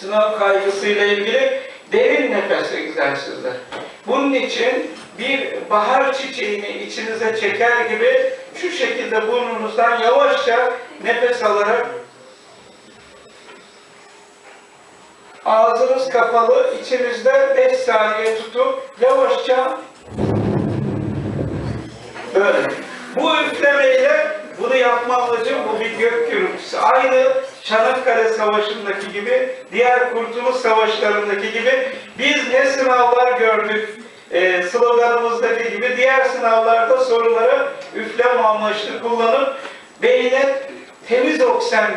sınav kaygısıyla ilgili derin nefes egzersizler. Bunun için bir bahar çiçeğini içinize çeker gibi şu şekilde burnunuzdan yavaşça nefes alarak ağzınız kapalı, içinizde 5 saniye tutup yavaşça böyle. Bunu yapma amacım bu bir gök gürültüsü. Aynı Çanakkale Savaşı'ndaki gibi, diğer Kurtuluş Savaşları'ndaki gibi biz ne sınavlar gördük, e, sloganımızdaki gibi diğer sınavlarda soruları üfleme amaçlı kullanıp beyne temiz oksijen